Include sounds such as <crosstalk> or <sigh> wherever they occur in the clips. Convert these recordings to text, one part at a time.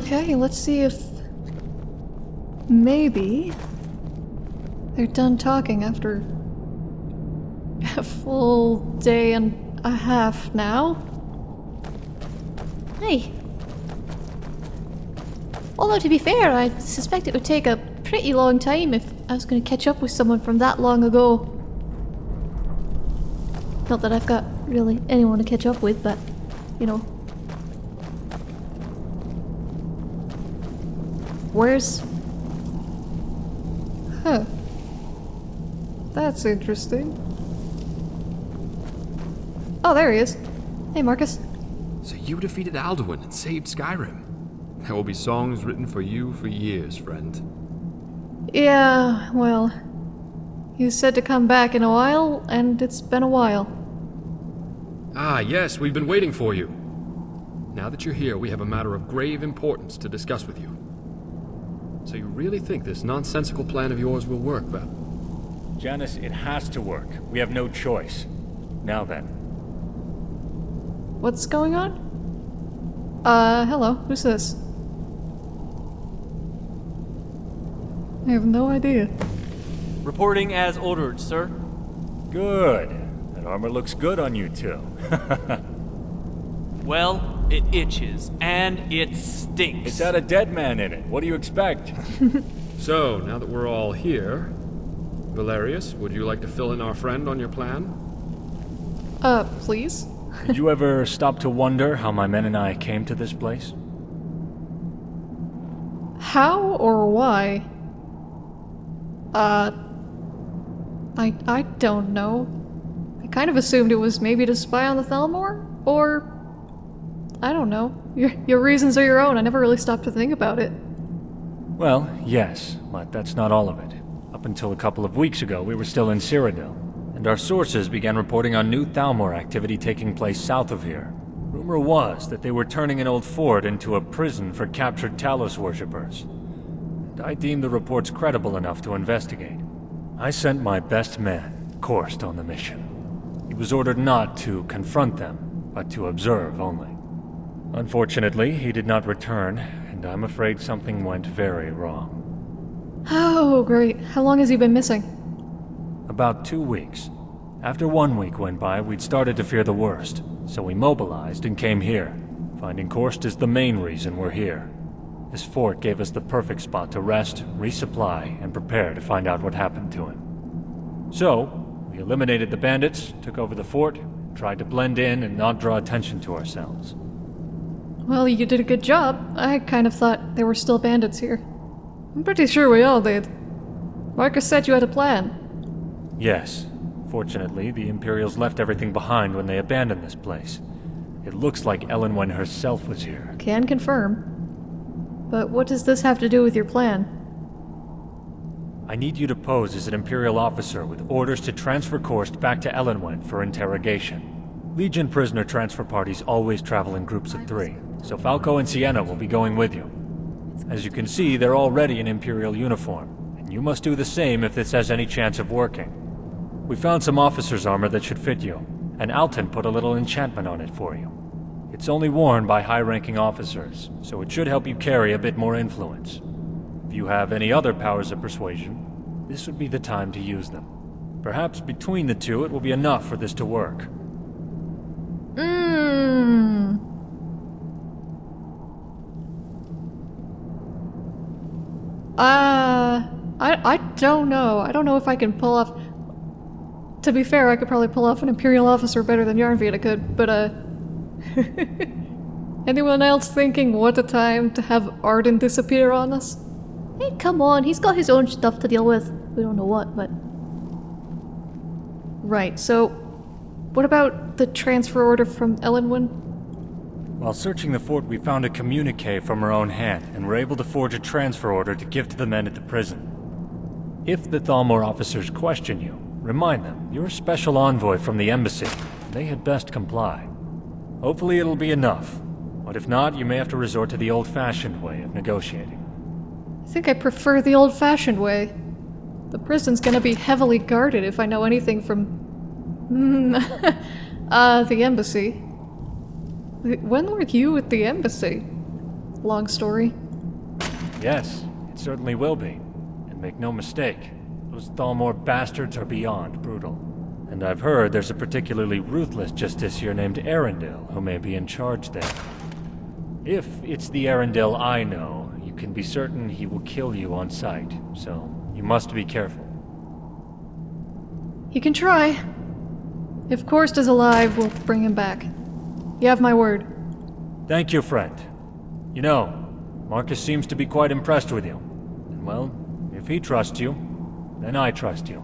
Okay, let's see if... Maybe... They're done talking after... A full day and a half now? Hey. Although to be fair, I suspect it would take a pretty long time if I was going to catch up with someone from that long ago. Not that I've got really anyone to catch up with, but, you know. Where's... Huh. That's interesting. Oh, there he is. Hey, Marcus. So you defeated Alduin and saved Skyrim. There will be songs written for you for years, friend. Yeah, well... You said to come back in a while, and it's been a while. Ah, yes, we've been waiting for you. Now that you're here, we have a matter of grave importance to discuss with you. So you really think this nonsensical plan of yours will work, Vel? Janus, it has to work. We have no choice. Now then. What's going on? Uh, hello. Who's this? I have no idea. Reporting as ordered, sir. Good. That armor looks good on you too. <laughs> Well, it itches, and it stinks. it's had a dead man in it. What do you expect? <laughs> So, now that we're all here, Valerius, would you like to fill in our friend on your plan? Uh, please? Did you ever stop to wonder how my men and I came to this place? How or why? Uh... I, I don't know. I kind of assumed it was maybe to spy on the Thalmor? Or... I don't know. Your, your reasons are your own. I never really stopped to think about it. Well, yes, but that's not all of it. Up until a couple of weeks ago, we were still in Cyrodiil, and our sources began reporting on new Thalmor activity taking place south of here. Rumor was that they were turning an old fort into a prison for captured Talos worshippers. And I deemed the reports credible enough to investigate. I sent my best man, Korst, on the mission. He was ordered not to confront them, but to observe only. Unfortunately, he did not return, and I'm afraid something went very wrong. Oh, great. How long has he been missing? About two weeks. After one week went by, we'd started to fear the worst, so we mobilized and came here. Finding Korst is the main reason we're here. This fort gave us the perfect spot to rest, resupply, and prepare to find out what happened to him. So, we eliminated the bandits, took over the fort, tried to blend in and not draw attention to ourselves. Well, you did a good job. I kind of thought there were still bandits here. I'm pretty sure we all did. Marcus said you had a plan. Yes. Fortunately, the Imperials left everything behind when they abandoned this place. It looks like Elenwen herself was here. Can confirm. But what does this have to do with your plan? I need you to pose as an Imperial officer with orders to transfer Korst back to Elenwen for interrogation. Legion prisoner transfer parties always travel in groups of three, so Falco and Sienna will be going with you. As you can see, they're already in Imperial uniform, and you must do the same if this has any chance of working. We found some officer's armor that should fit you, and Alton put a little enchantment on it for you. It's only worn by high-ranking officers, so it should help you carry a bit more influence. If you have any other powers of persuasion, this would be the time to use them. Perhaps between the two it will be enough for this to work. Mmm. Uh, I, I don't know. I don't know if I can pull off... To be fair, I could probably pull off an Imperial officer better than Yarnvita could, but uh... <laughs> Anyone else thinking what a time to have Arden disappear on us? Hey, come on, he's got his own stuff to deal with. We don't know what, but... Right, so... What about the transfer order from Elenwen? While searching the fort, we found a communique from her own hand, and were able to forge a transfer order to give to the men at the prison. If the Thalmor officers question you, remind them you're a special envoy from the embassy. They had best comply. Hopefully it'll be enough. But if not, you may have to resort to the old-fashioned way of negotiating. I think I prefer the old-fashioned way. The prison's gonna be heavily guarded if I know anything from... <laughs> uh, the embassy. When were you at the embassy? long story. Yes, it certainly will be. And make no mistake, those Thalmor bastards are beyond brutal. And I've heard there's a particularly ruthless Justiciar named Arundel who may be in charge there. If it's the Arundel I know, you can be certain he will kill you on sight, so you must be careful. He can try. If Korst is alive, we'll bring him back. You have my word. Thank you, friend. You know, Marcus seems to be quite impressed with you. And well, if he trusts you, then I trust you.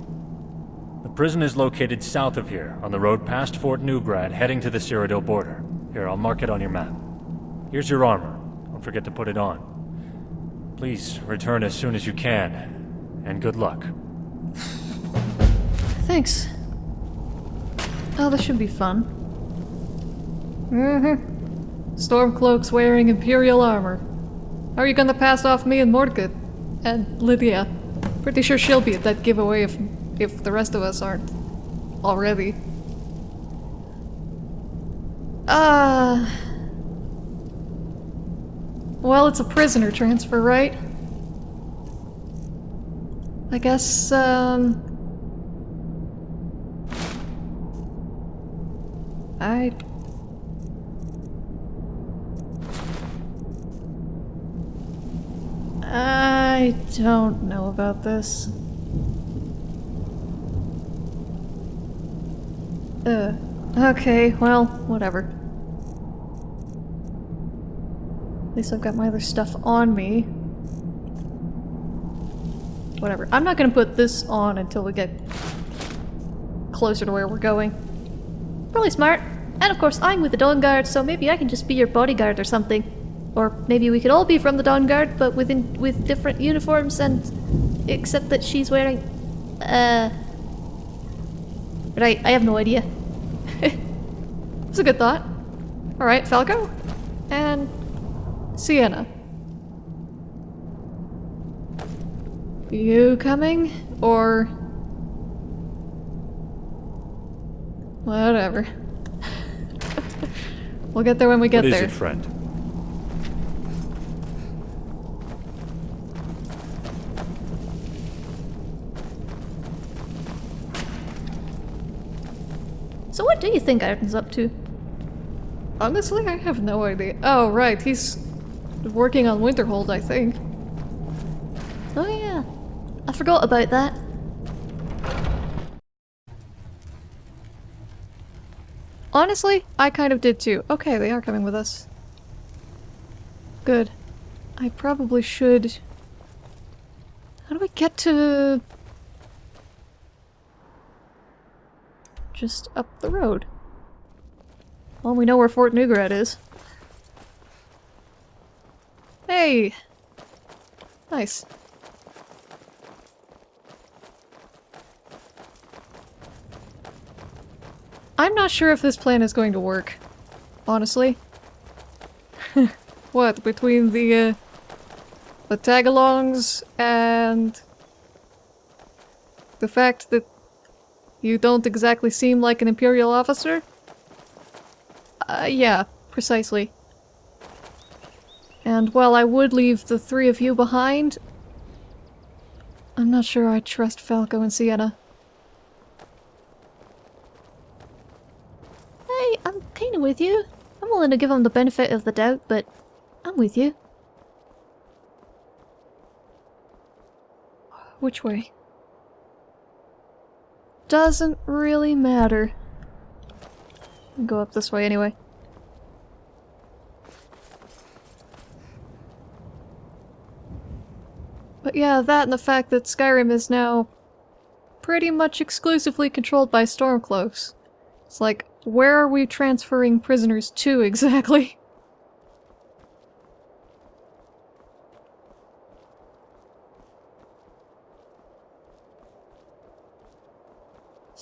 The prison is located south of here, on the road past Fort Neugrad, heading to the Cyrodiil border. Here, I'll mark it on your map. Here's your armor. Don't forget to put it on. Please return as soon as you can, and good luck. Thanks. Oh, this should be fun. Mm-hmm. Stormcloak's wearing Imperial armor. How are you gonna pass off me and Mordgood? And Lydia. Pretty sure she'll be at that giveaway if, if the rest of us aren't. Already. Ah. well, it's a prisoner transfer, right? I guess, um... I... I don't know about this. Uh, okay, well, whatever. At least I've got my other stuff on me. Whatever. I'm not gonna put this on until we get closer to where we're going. Really smart. And of course, I'm with the Dawnguard, so maybe I can just be your bodyguard or something. Or maybe we could all be from the Dawnguard, but within with different uniforms and except that she's wearing uh Right, I have no idea. <laughs> It's a good thought. Alright, Falco. And Sienna. You coming? Or... Whatever. <laughs> we'll get there when we get What there. it, friend? Do you think Arden's up to? Honestly, I have no idea. Oh, right, he's working on Winterhold, I think. Oh yeah. I forgot about that. Honestly, I kind of did too. Okay, they are coming with us. Good. I probably should... How do we get to... Just up the road? Well, we know where Fort Neugrad is. Hey! Nice. I'm not sure if this plan is going to work. Honestly. <laughs> what, between the, uh, the tagalongs and the fact that you don't exactly seem like an Imperial officer? Uh, yeah, precisely. And while I would leave the three of you behind, I'm not sure I trust Falco and Sienna. Hey, I'm kinda with you. I'm willing to give them the benefit of the doubt, but I'm with you. Which way? Doesn't really matter. Go up this way anyway. But yeah, that and the fact that Skyrim is now pretty much exclusively controlled by Stormcloaks. It's like, where are we transferring prisoners to <laughs> exactly?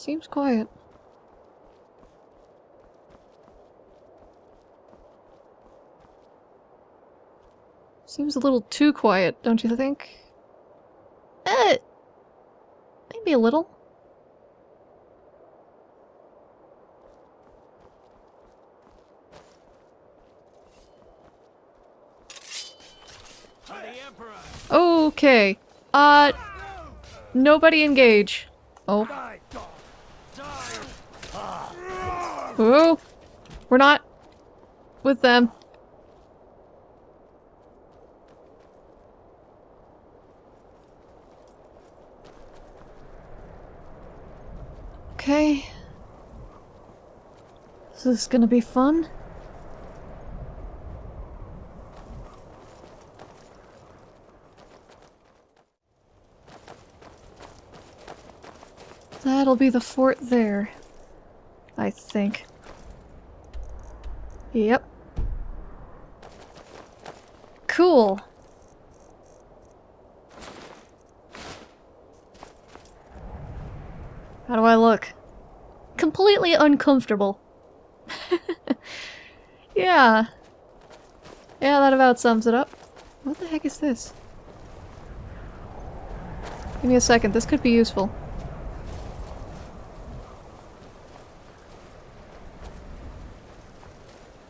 Seems quiet. Seems a little too quiet, don't you think? Uh, maybe a little. Okay. Uh, nobody engage. Oh. Ooh. We're not with them. Okay. Is this is gonna be fun? That'll be the fort there. I think. Yep. Cool. How do I look? Completely uncomfortable. <laughs> Yeah. Yeah, that about sums it up. What the heck is this? Give me a second, this could be useful.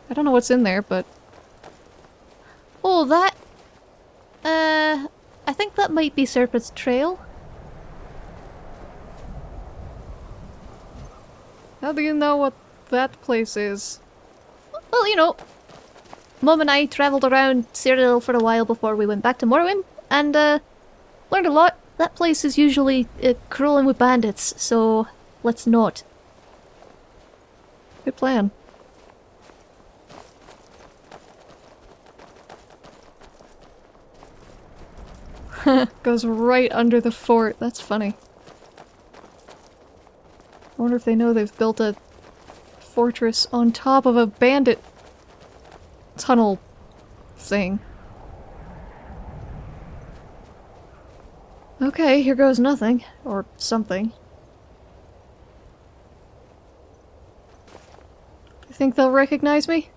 I don't know what's in there, but Oh, that... Uh, I think that might be Serpent's Trail. how do you know what that place is? Well, you know, Mom and I travelled around Cyril for a while before we went back to Morrowind, and uh, learned a lot. That place is usually uh, crawling with bandits, so let's not. Good plan. <laughs> Goes right under the fort. That's funny. I wonder if they know they've built a fortress on top of a bandit tunnel thing. Okay, here goes nothing. Or something. You think they'll recognize me?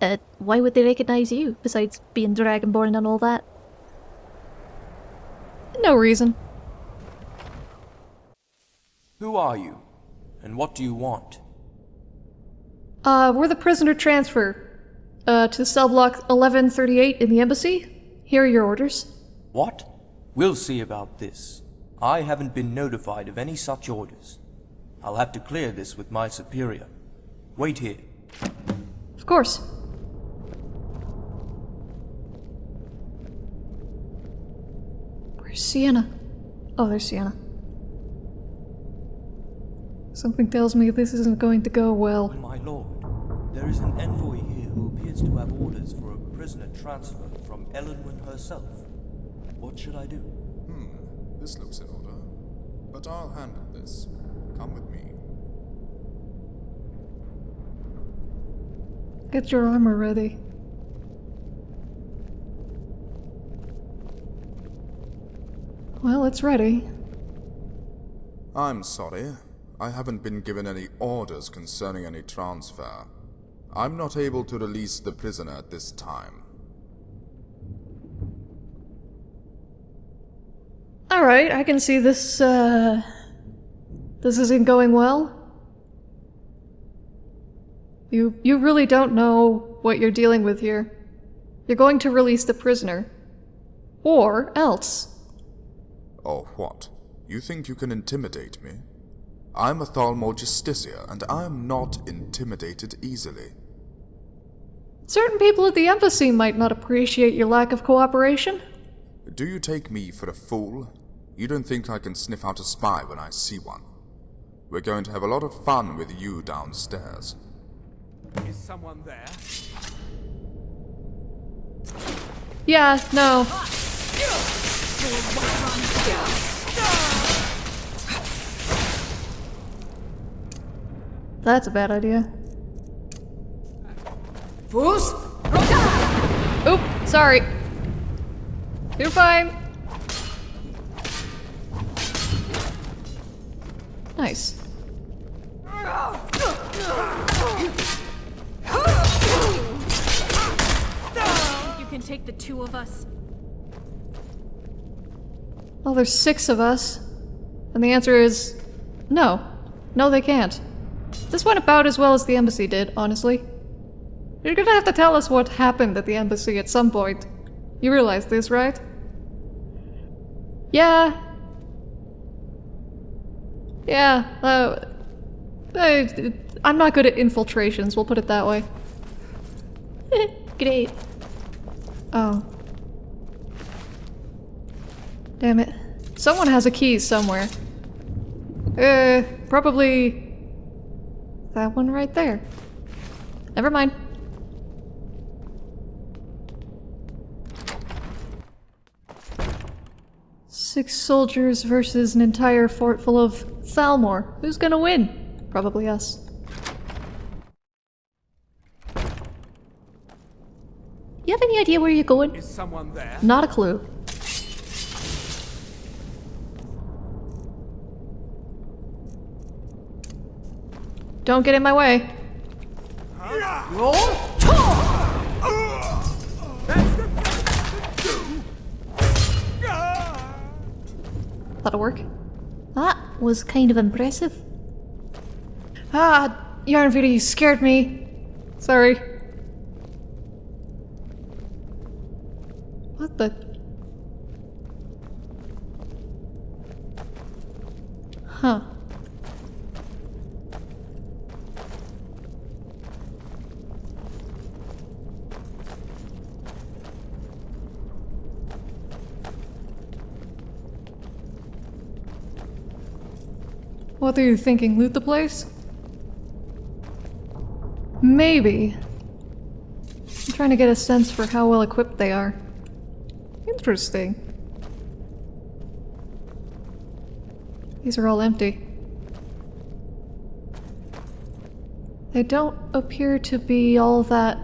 Uh, why would they recognise you, besides being Dragonborn and all that? No reason. Who are you? And what do you want? Uh, we're the prisoner transfer. Uh, to cell block 1138 in the embassy. Here are your orders. What? We'll see about this. I haven't been notified of any such orders. I'll have to clear this with my superior. Wait here. Of course. Sienna? Oh, there's Sienna. Something tells me this isn't going to go well. My lord, there is an envoy here who appears to have orders for a prisoner transfer from Elenwen herself. What should I do? Hmm, this looks in order. But I'll handle this. Come with me. Get your armor ready. Well, it's ready. I'm sorry. I haven't been given any orders concerning any transfer. I'm not able to release the prisoner at this time. Alright, I can see this, uh... This isn't going well. You, you really don't know what you're dealing with here. You're going to release the prisoner. Or else. Or what? You think you can intimidate me? I'm a Thalmor Justiciar, and I am not intimidated easily. Certain people at the embassy might not appreciate your lack of cooperation. Do you take me for a fool? You don't think I can sniff out a spy when I see one? We're going to have a lot of fun with you downstairs. Is someone there? Yeah, no. Ah, That's a bad idea. Oop, sorry. You're fine. Nice. You can take the two of us. Well, there's six of us. And the answer is no. No, they can't. This went about as well as the embassy did, honestly. You're gonna have to tell us what happened at the embassy at some point. You realize this, right? Yeah. Yeah, uh, I, I'm not good at infiltrations, we'll put it that way. <laughs> Great. Oh. Damn it. Someone has a key somewhere. Uh, probably... That one right there. Never mind. Six soldiers versus an entire fort full of Thalmor. Who's gonna win? Probably us. You have any idea where you're going? Is someone there? Not a clue. Don't get in my way. That'll work. That was kind of impressive. Ah, Yarnvita, you scared me. Sorry. What the? Huh. What are you thinking? Loot the place? Maybe. I'm trying to get a sense for how well equipped they are. Interesting. These are all empty. They don't appear to be all that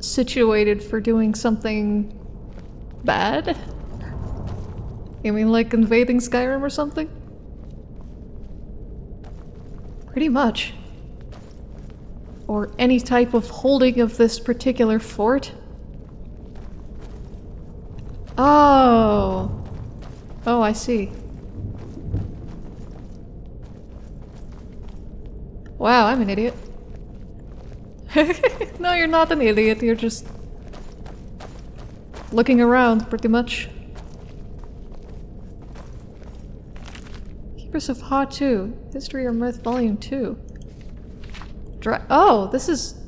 situated for doing something bad. You mean like invading Skyrim or something? Pretty much. Or any type of holding of this particular fort. Oh. Oh, I see. Wow, I'm an idiot. <laughs> no, you're not an idiot, you're just looking around, pretty much. Keepers of Ha 2, History or Myth Volume 2. Dra oh, this is...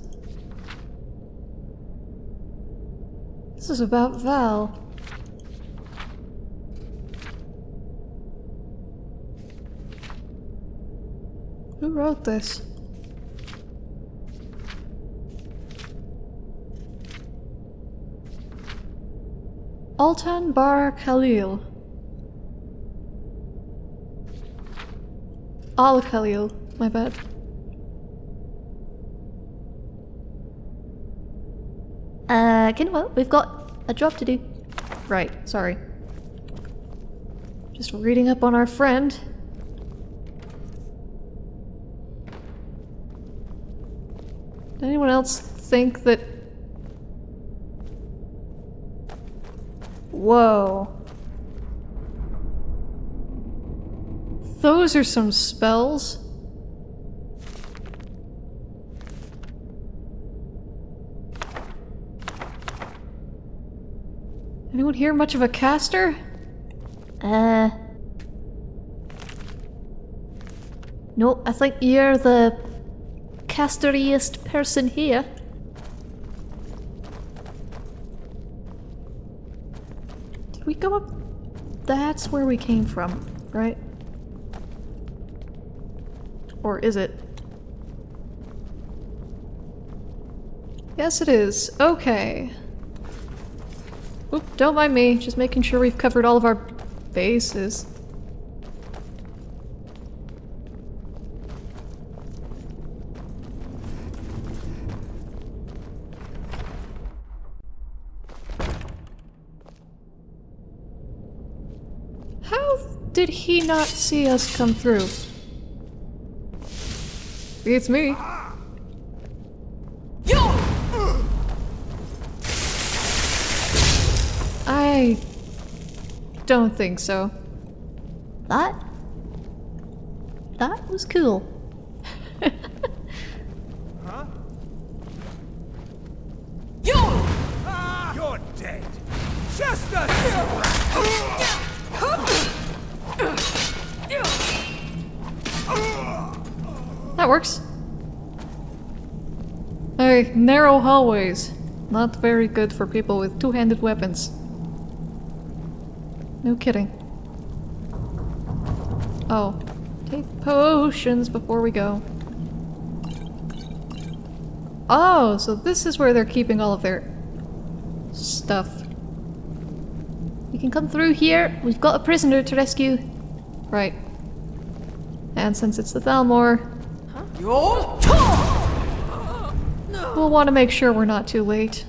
This is about Val. Who wrote this? Altan Bar Khalil. Al Khalil, my bad. Uh, what? We've got a job to do. Right, sorry. Just reading up on our friend. Did anyone else think that... Whoa. Those are some spells. Anyone here much of a caster? Uh. No, I think you're the casteriest person here. Did we go up? That's where we came from, right? Or is it? Yes, it is. Okay. Oop, don't mind me. Just making sure we've covered all of our bases. How did he not see us come through? It's me. I don't think so. That? That was cool. Narrow hallways. Not very good for people with two-handed weapons. No kidding. Oh. Take potions before we go. Oh, so this is where they're keeping all of their stuff. We can come through here. We've got a prisoner to rescue. Right. And since it's the Thalmor, we'll want to make sure we're not too late.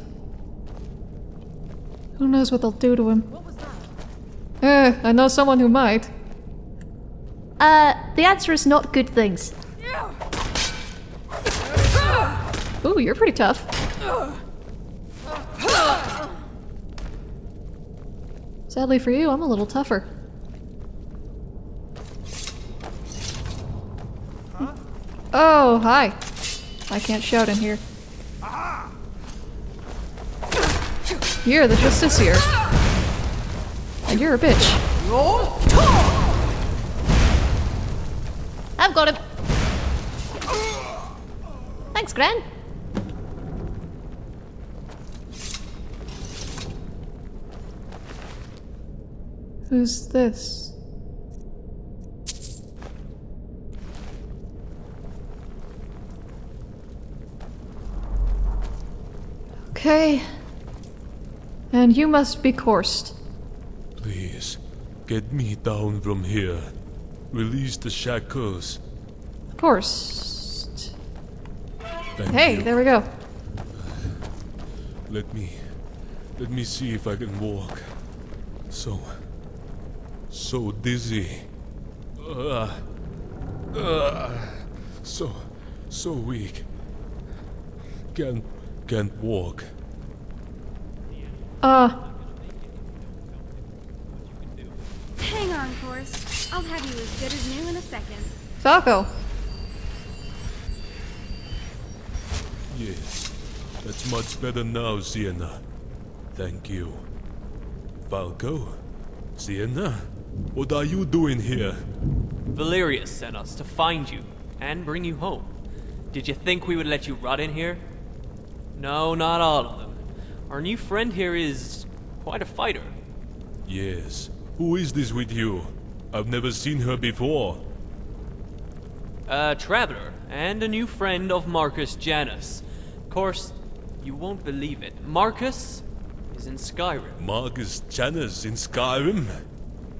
Who knows what they'll do to him? Eh, I know someone who might. Uh, the answer is not good things. Ooh, you're pretty tough. Sadly for you, I'm a little tougher. Oh, hi. I can't shout in here. You're the Justiciar. And you're a bitch. I've got him. Thanks, Gran. Who's this? Okay. And you must be Korst. Please, get me down from here. Release the shackles. Korst. Thank Hey, you. there we go. Let me... Let me see if I can walk. So... So dizzy. Uh, uh, so... So weak. Can't... Can't walk. Uh, Hang on, Forrest. I'll have you as good as new in a second. Falco. Yes. That's much better now, Sienna. Thank you. Falco? Sienna? What are you doing here? Valerius sent us to find you and bring you home. Did you think we would let you rot in here? No, not all of them. Our new friend here is quite a fighter. Yes. Who is this with you? I've never seen her before. A traveler and a new friend of Marcus Janus. Of course, you won't believe it. Marcus is in Skyrim. Marcus Janus in Skyrim?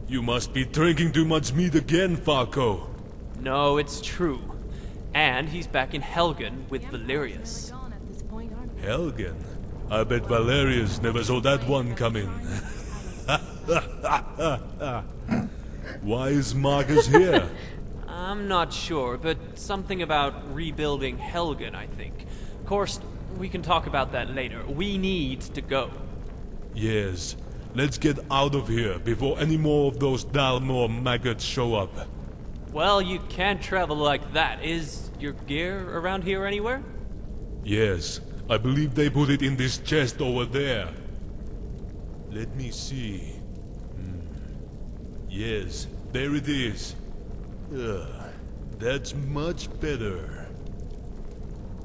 You must be drinking too much meat again, Falco. No, it's true. And he's back in Helgen with Valerius. Gone at this point. Helgen? I bet Valerius never saw that one coming. <laughs> Why is Marcus here? <laughs> I'm not sure, but something about rebuilding Helgen, I think. Of course, we can talk about that later. We need to go. yes, let's get out of here before any more of those Thalmor maggots show up. Well, you can't travel like that. Is your gear around here anywhere? Yes, I believe they put it in this chest over there. Let me see. Hmm. Yes, there it is. Ugh, that's much better.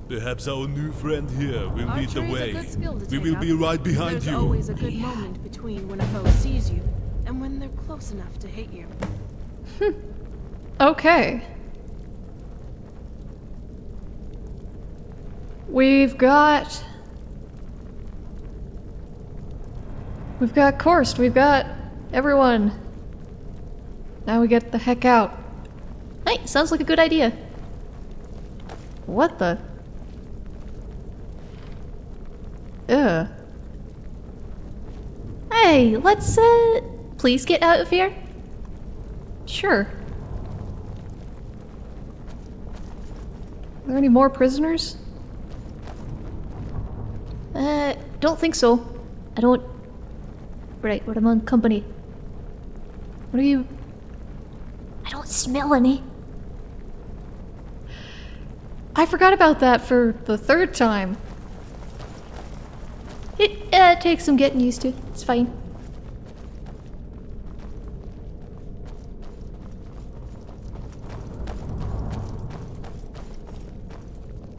Perhaps our new friend here will lead the Archery's a way. good skill to We take will up. be right behind There's you. always a good moment between when a foe sees you and when they're close enough to hit you. <laughs> Okay. We've got... We've got Korst, we've got everyone. Now we get the heck out. Hey, sounds like a good idea. What the? Ugh. Hey, let's, uh, please get out of here. Sure. Are there any more prisoners? Uh, don't think so. I don't. Right, we're among company. What are you... I don't smell any. I forgot about that for the third time. It uh, takes some getting used to. It's fine.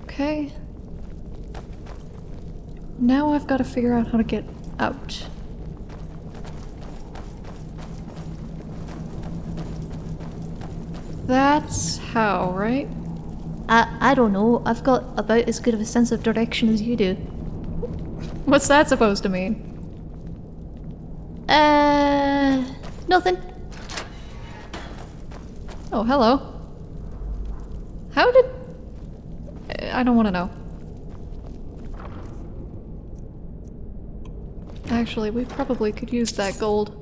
Okay. Now I've got to figure out how to get out. That's how, right? I, I don't know. I've got about as good of a sense of direction as you do. What's that supposed to mean? Uh, nothing. Oh, hello. How did... I don't want to know. Actually, we probably could use that gold.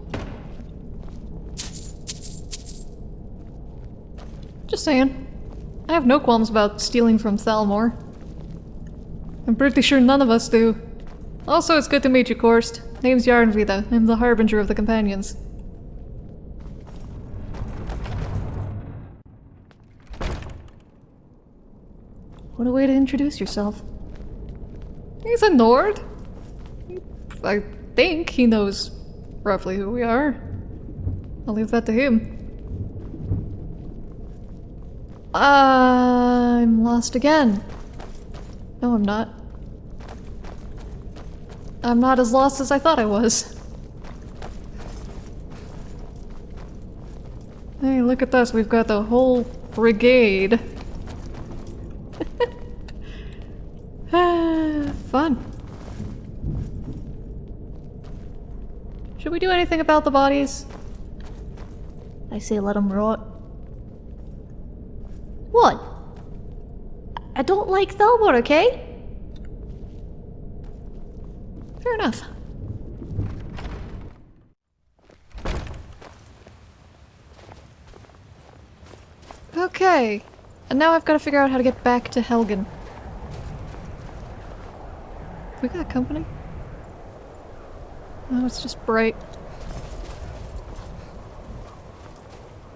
Just saying. I have no qualms about stealing from Thalmor. I'm pretty sure none of us do. Also, it's good to meet you, Korst. Name's Yarnvida. I'm the Harbinger of the Companions. What a way to introduce yourself. He's a Nord. I think he knows roughly who we are. I'll leave that to him. I'm lost again. No, I'm not. I'm not as lost as I thought I was. Hey, look at this. We've got the whole brigade. <laughs> Ah, fun. Should we do anything about the bodies? I say let them rot. What? I don't like Thalmor, okay? Fair enough. Okay. And now I've got to figure out how to get back to Helgen. We got company? No, it's just bright.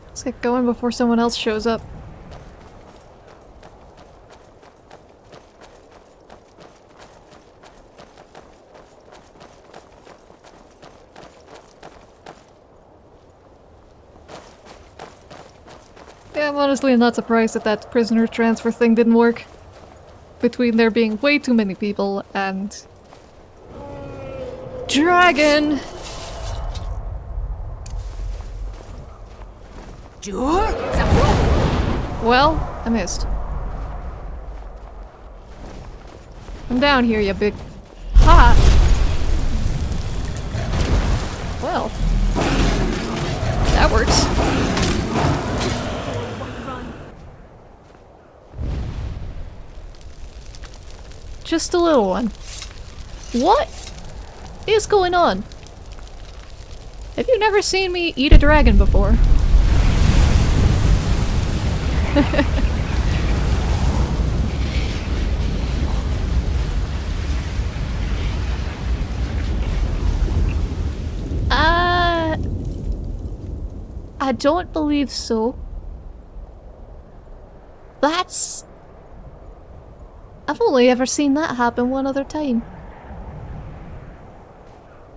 Let's get going before someone else shows up. Yeah, I'm honestly not surprised that that prisoner transfer thing didn't work. Between there being way too many people and... Dragon! Well, I missed. Come down here, you big... Ha! Well. That works. Just a little one. What is going on? Have you never seen me eat a dragon before? <laughs> uh, I don't believe so. That's... I've only ever seen that happen one other time.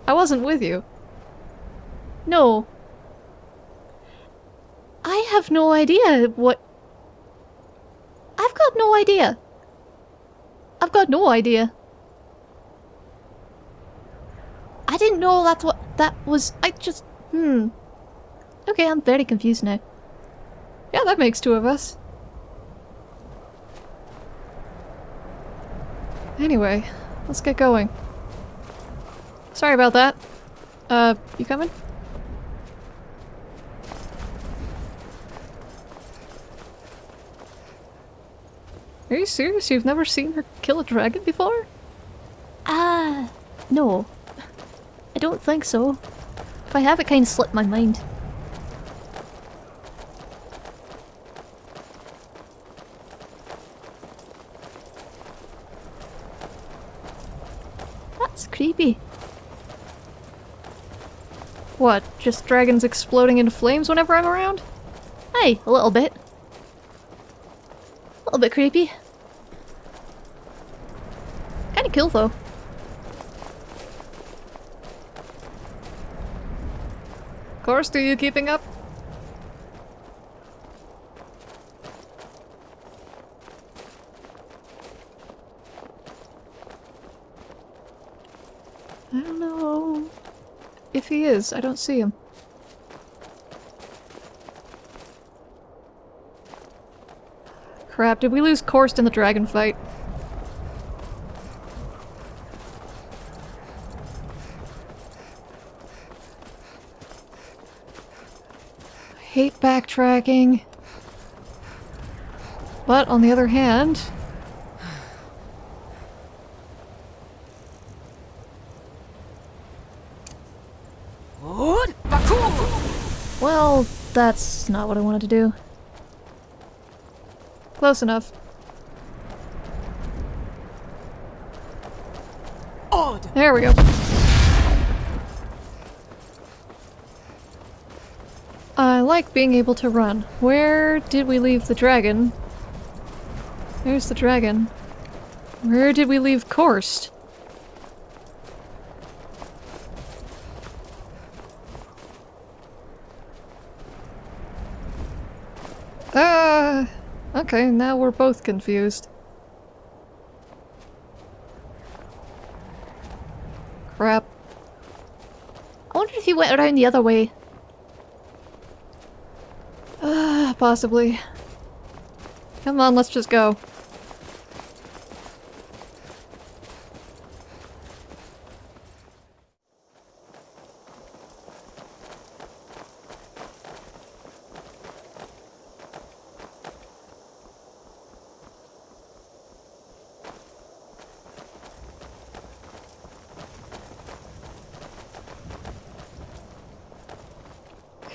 I wasn't with you. No. I have no idea what... I've got no idea. I've got no idea. I didn't know that's what that was. I just... Hmm. Okay, I'm very confused now. Yeah, that makes two of us. Anyway, let's get going. Sorry about that. Uh, you coming? Are you serious? You've never seen her kill a dragon before? Ah, no. I don't think so. If I have, it kind of slipped my mind. That's creepy. What, just dragons exploding into flames whenever I'm around? Hey, a little bit. A little bit creepy. Kinda cool though. Korst, are you keeping up? If he is. I don't see him. Crap, did we lose Korst in the dragon fight? I hate backtracking. But on the other hand, Well, that's not what I wanted to do. close enough. There we go. I like being able to run. Where did we leave the dragon? There's the dragon. Where did we leave Korst? Ah, okay, now we're both confused. Crap. I wonder if he went around the other way. Ah, possibly. Come on, let's just go.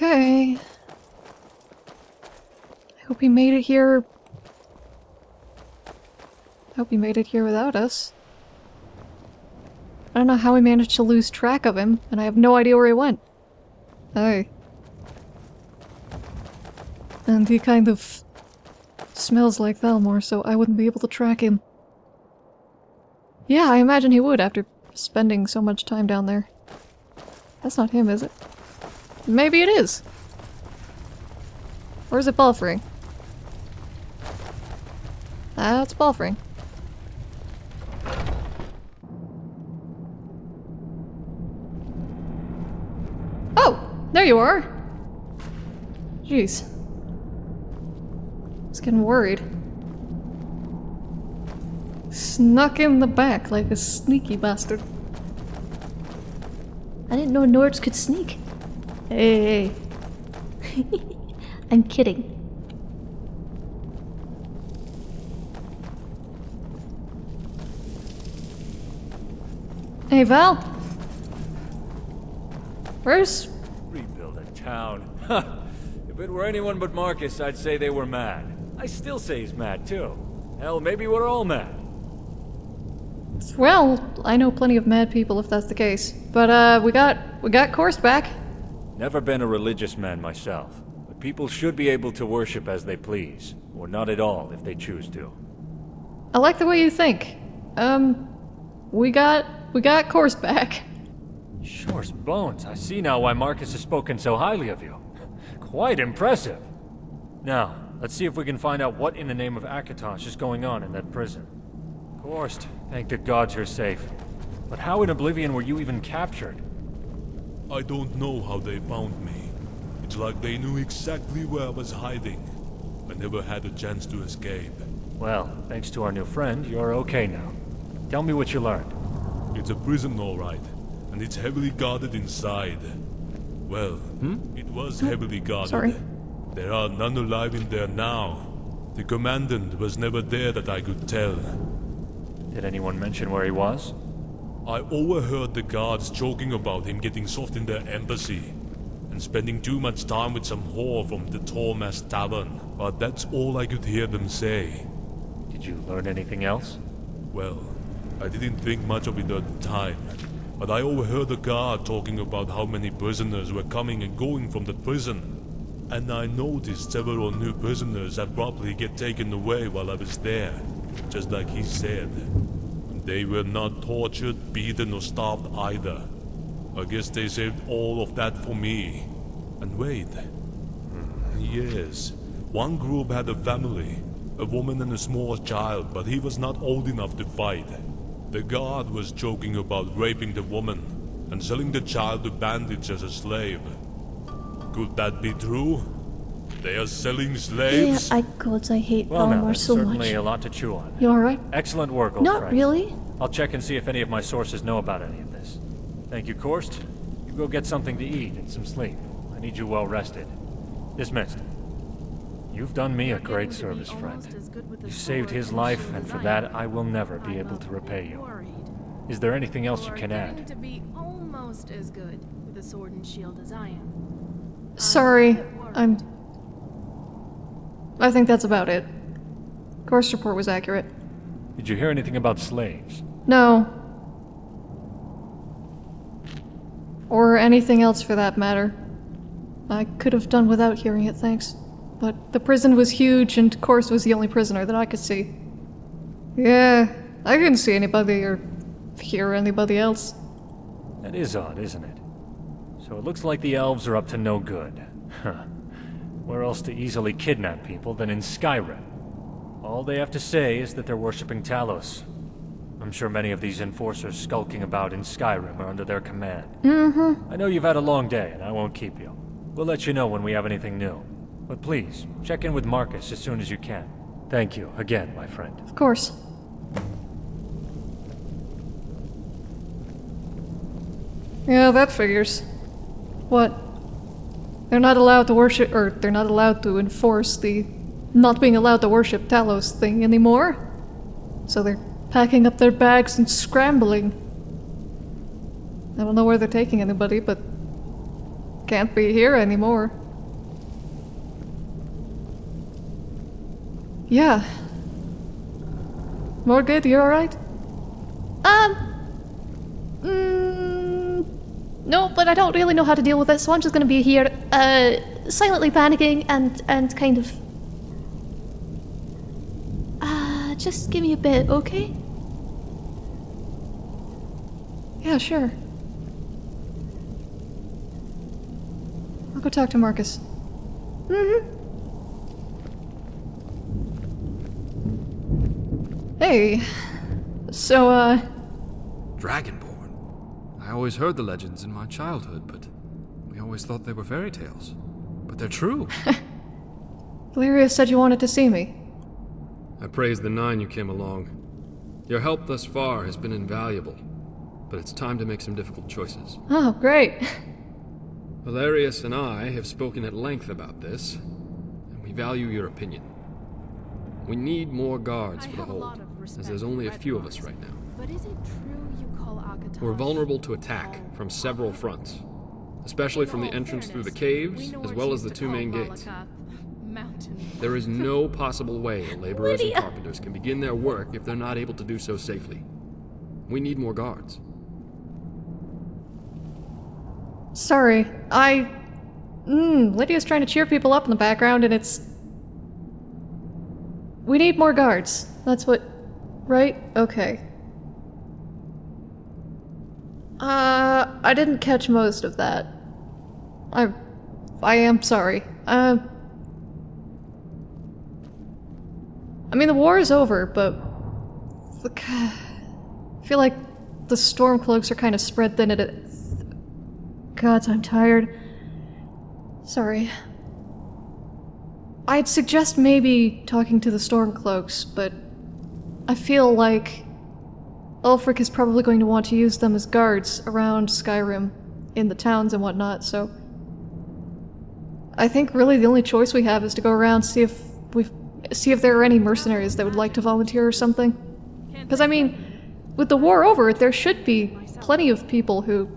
Okay. I hope he made it here. I hope he made it here without us. I don't know how we managed to lose track of him, and I have no idea where he went. Hey. And he kind of smells like Thalmor, so I wouldn't be able to track him. Yeah, I imagine he would after spending so much time down there. That's not him, is it? Maybe it is. Or is it Balfring? That's Balfring. Oh! There you are! Jeez. I was getting worried. Snuck in the back like a sneaky bastard. I didn't know Nords could sneak. Hey. <laughs> I'm kidding. Hey, Val. Where's... Rebuild a town. if it were anyone but Marcus, I'd say they were mad. I still say he's mad, too. Hell, maybe we're all mad. Well, I know plenty of mad people if that's the case. But, uh, we got... we got Korst back. Never been a religious man myself, but people should be able to worship as they please, or not at all if they choose to. I like the way you think. Um, we got... we got Korst back. Shore's bones, I see now why Marcus has spoken so highly of you. Quite impressive. Now, let's see if we can find out what in the name of Akatosh is going on in that prison. Korst, thank the gods you're safe. But how in Oblivion were you even captured? I don't know how they found me. It's like they knew exactly where I was hiding. I never had a chance to escape. Well, thanks to our new friend, you're okay now. Tell me what you learned. It's a prison, all right, and it's heavily guarded inside. Well, hmm? it was hmm. heavily guarded. Sorry. There are none alive in there now. The commandant was never there that I could tell. Did anyone mention where he was? I overheard the guards joking about him getting soft in their embassy and spending too much time with some whore from the Tormas Tavern, but that's all I could hear them say. Did you learn anything else? Well, I didn't think much of it at the time, but I overheard a guard talking about how many prisoners were coming and going from the prison. And I noticed several new prisoners abruptly get taken away while I was there, just like he said. They were not tortured, beaten, or starved either. I guess they saved all of that for me. And wait. Yes, one group had a family, a woman and a small child, but he was not old enough to fight. The guard was joking about raping the woman, and selling the child to bandits as a slave. Could that be true? They are selling slaves? Yeah, slaves? I gods, I hate Well, now, Thalmor that's so certainly much. a lot to chew on. You alright? Excellent work, old Not friend. really. I'll check and see if any of my sources know about any of this. Thank you, Korst. You go get something to eat and some sleep. I need you well rested. Dismissed. You've done me a great service, friend. You saved his life, and for that I will never be able to repay you. Is there anything else you can add? to be almost as good with a sword and shield as I am. Sorry, I'm. I think that's about it. Korst report was accurate. Did you hear anything about slaves? No. Or anything else for that matter. I could have done without hearing it, thanks. But the prison was huge, and Korst was the only prisoner that I could see. Yeah, I couldn't see anybody or hear anybody else. That is odd, isn't it? So it looks like the elves are up to no good. Huh. Where else to easily kidnap people than in Skyrim? All they have to say is that they're worshipping Talos. I'm sure many of these enforcers skulking about in Skyrim are under their command. Mm-hmm. I know you've had a long day, and I won't keep you. We'll let you know when we have anything new. But please, check in with Marcus as soon as you can. Thank you again, my friend. Of course. Yeah, that figures. What? They're not allowed to worship, or they're not allowed to enforce the not being allowed to worship Talos thing anymore. So they're packing up their bags and scrambling. I don't know where they're taking anybody, but can't be here anymore. Yeah. Morgid, you alright? Um. Mm, no, but I don't really know how to deal with it, so I'm just gonna be here, uh, silently panicking and and kind of. Uh, just give me a bit, okay? Yeah, sure. I'll go talk to Marcus. Mm-hmm. Hey. So, uh, Dragonborn. I always heard the legends in my childhood, but we always thought they were fairy tales. But they're true. <laughs> Valerius said you wanted to see me. I praise the Nine you came along. Your help thus far has been invaluable, but it's time to make some difficult choices. Oh, great. <laughs> Valerius and I have spoken at length about this, and we value your opinion. We need more guards I for the have a lot hold, of respect as there's only a few of us right now. But is it true you call Akatosh We're vulnerable to attack from several fronts, especially from the In all entrance through the caves, as well as the two main gates. <laughs> <laughs> There is no <laughs> possible way laborers and carpenters can begin their work if they're not able to do so safely. We need more guards. Sorry, I. Mmm, Lydia's trying to cheer people up in the background, and it's. We need more guards. That's what. Right? Okay. Uh, I didn't catch most of that. I. I am sorry. Uh. I mean, the war is over, but. Look. I feel like the Stormcloaks are kind of spread thin. It. God, I'm tired. Sorry. I'd suggest maybe talking to the Stormcloaks, but I feel like Ulfric is probably going to want to use them as guards around Skyrim in the towns and whatnot, so I think really the only choice we have is to go around see if we see if there are any mercenaries that would like to volunteer or something. Because I mean, with the war over, there should be plenty of people who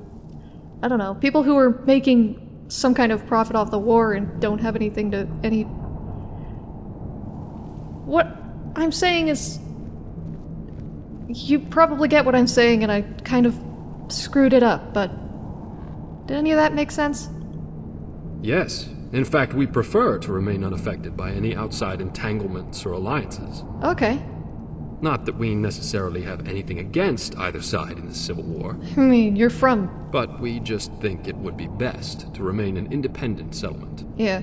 I don't know, people who are making some kind of profit off the war and don't have anything to any. What I'm saying is. You probably get what I'm saying, and I kind of screwed it up, but. Did any of that make sense? Yes. In fact, we prefer to remain unaffected by any outside entanglements or alliances. Okay. Not that we necessarily have anything against either side in this civil war, I mean, you're from. but we just think it would be best to remain an independent settlement. Yeah.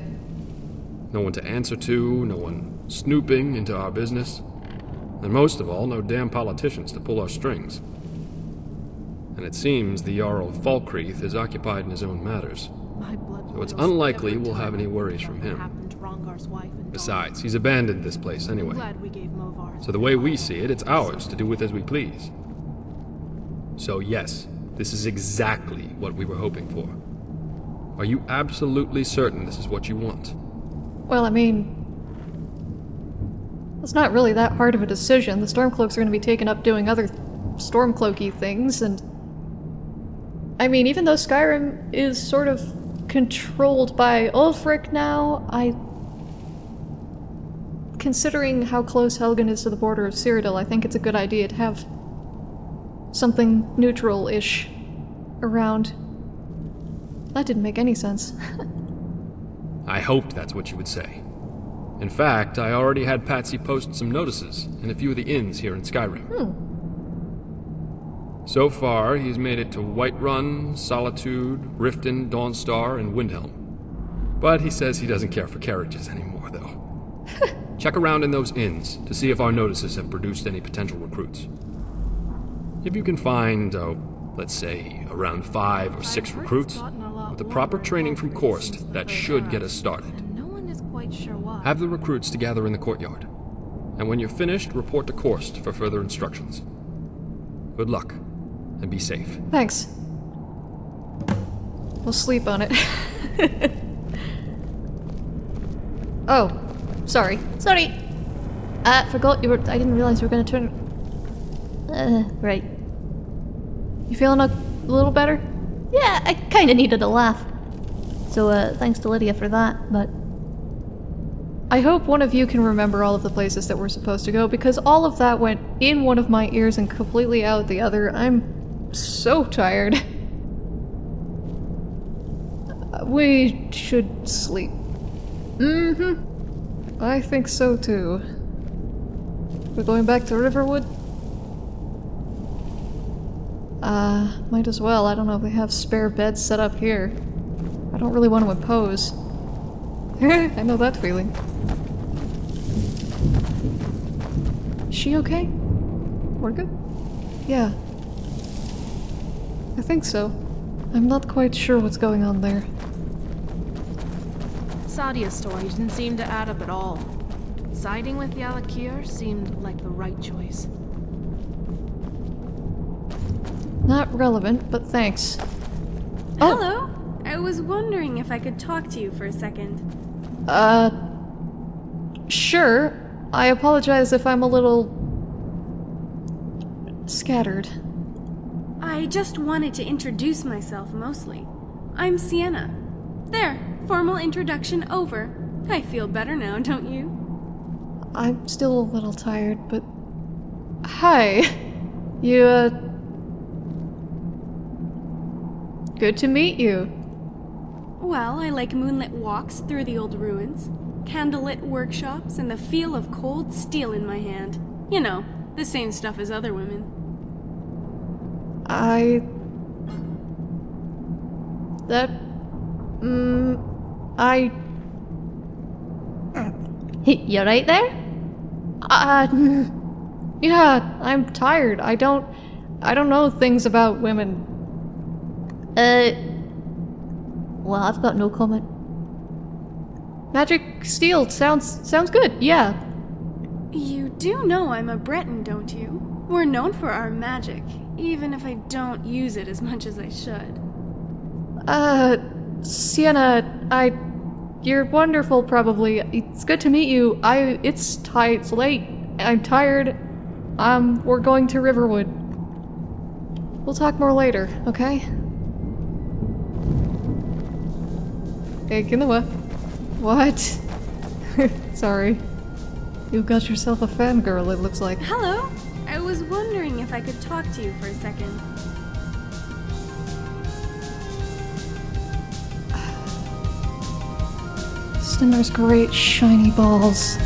No one to answer to, no one snooping into our business, and most of all, no damn politicians to pull our strings. and it seems the Jarl of Falkreath is occupied in his own matters. My blood So it's unlikely we'll have any worries from him. happened to Rongar's wife and daughter. Besides, he's abandoned this place anyway. glad we gave Movar So the way we see it, it's ours to do with as we please. So yes, this is exactly what we were hoping for. Are you absolutely certain this is what you want? Well, I mean, it's not really that hard of a decision. The Stormcloaks are going to be taken up doing other Stormcloaky things, and I mean, even though Skyrim is sort of controlled by Ulfric now, I. Considering how close Helgen is to the border of Cyrodiil, I think it's a good idea to have something neutral ish around. That didn't make any sense. <laughs> I hoped that's what you would say. In fact, I already had Patsy post some notices in a few of the inns here in Skyrim. So far, he's made it to Whiterun, Solitude, Riften, Dawnstar, and Windhelm. But he says he doesn't care for carriages anymore, though. <laughs> Check around in those inns to see if our notices have produced any potential recruits. If you can find, oh, let's say, around five or six recruits, it's gotten a lot with the proper training from Korst, that should get us started. And no one is quite sure why. Have the recruits to gather in the courtyard. And when you're finished, report to Korst for further instructions. Good luck, and be safe. Thanks. We'll sleep on it. <laughs> oh, sorry. Sorry. I forgot you were. I didn't realize you were gonna turn. Uh, right. You feeling a little better? Yeah, I kinda needed a laugh. So, uh, thanks to Lydia for that, but. I hope one of you can remember all of the places that we're supposed to go because all of that went in one of my ears and completely out the other. I'm so tired. Uh, We should sleep. Mm hmm. I think so too. We're going back to Riverwood? Uh, might as well. I don't know if they have spare beds set up here. I don't really want to impose. <laughs> I know that feeling. She okay? We're good? Yeah. I think so. I'm not quite sure what's going on there. Saadia's story didn't seem to add up at all. Siding with Yalakir seemed like the right choice. Not relevant, but thanks. Oh. Hello? I was wondering if I could talk to you for a second. Uh. Sure. I apologize if I'm a little. scattered. I just wanted to introduce myself mostly. I'm Sienna. There, formal introduction over. I feel better now, don't you? I'm still a little tired, but. Hi. You, uh. Good to meet you. Well, I like moonlit walks through the old ruins, candlelit workshops, and the feel of cold steel in my hand. You know, the same stuff as other women. I. That. Mm. I. You're right there? Uh. <laughs> Yeah, I'm tired. I don't. I don't know things about women. Uh. Well, I've got no comment. Magic steel sounds sounds good. Yeah. You do know I'm a Breton, don't you? We're known for our magic, even if I don't use it as much as I should. Uh, Sienna, I. You're wonderful, probably. It's good to meet you. I. It's tight. It's late. I'm tired. Um, we're going to Riverwood. We'll talk more later, okay? Hey. What? <laughs> Sorry. you've got yourself a fangirl, it looks like. Hello? I was wondering if I could talk to you for a second. Stendarr's great shiny balls.